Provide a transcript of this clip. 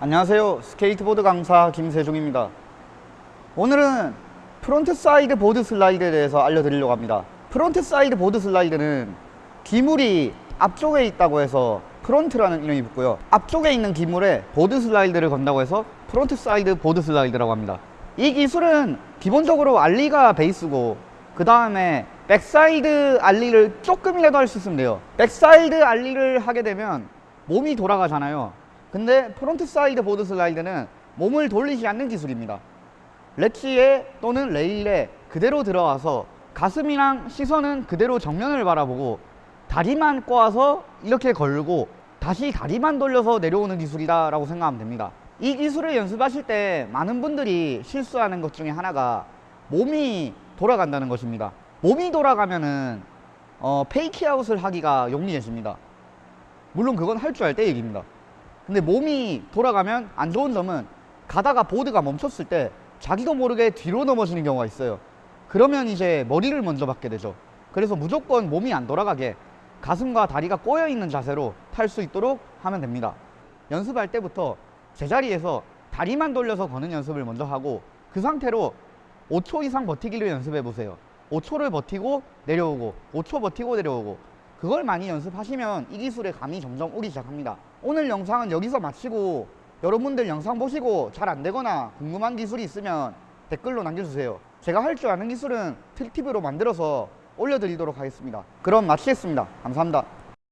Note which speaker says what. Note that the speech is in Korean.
Speaker 1: 안녕하세요. 스케이트보드 강사 김세중입니다. 오늘은 frontside board slide에 대해서 알려드리려고 합니다. frontside board slide는 기물이 앞쪽에 있다고 해서 front라는 이름이 붙고요. 앞쪽에 있는 기물에 board slide를 건다고 해서 frontside board slide라고 합니다. 이 기술은 기본적으로 ollie가 베이스고 그 다음에 backside ollie를 조금이라도 할 수 있으면 돼요. backside ollie를 하게 되면 몸이 돌아가잖아요 근데 frontside board slide는 몸을 돌리지 않는 기술입니다. 렛지에 또는 레일에 그대로 들어와서 가슴이랑 시선은 그대로 정면을 바라보고 다리만 꼬아서 이렇게 걸고 다시 다리만 돌려서 내려오는 기술이다 라고 생각하면 됩니다. 이 기술을 연습하실 때 많은 분들이 실수하는 것 중에 하나가 몸이 돌아간다는 것입니다. 몸이 돌아가면은 어, fakie out을 하기가 용이해집니다. 물론 그건 할 줄 알 때 얘기입니다 근데 몸이 돌아가면 안 좋은 점은 가다가 보드가 멈췄을 때 자기도 모르게 뒤로 넘어지는 경우가 있어요. 그러면 이제 머리를 먼저 받게 되죠. 그래서 무조건 몸이 안 돌아가게 가슴과 다리가 꼬여 있는 자세로 탈 수 있도록 하면 됩니다. 연습할 때부터 제자리에서 다리만 돌려서 거는 연습을 먼저 하고 그 상태로 5초 이상 버티기를 연습해 보세요. 5초를 버티고 내려오고 5초 버티고 내려오고 그걸 많이 연습하시면 이 기술의 감이 점점 오기 시작합니다. 오늘 영상은 여기서 마치고 여러분들 영상 보시고 잘 안되거나 궁금한 기술이 있으면 댓글로 남겨주세요. 제가 할 줄 아는 기술은 틸팁으로 만들어서 올려드리도록 하겠습니다. 그럼 마치겠습니다. 감사합니다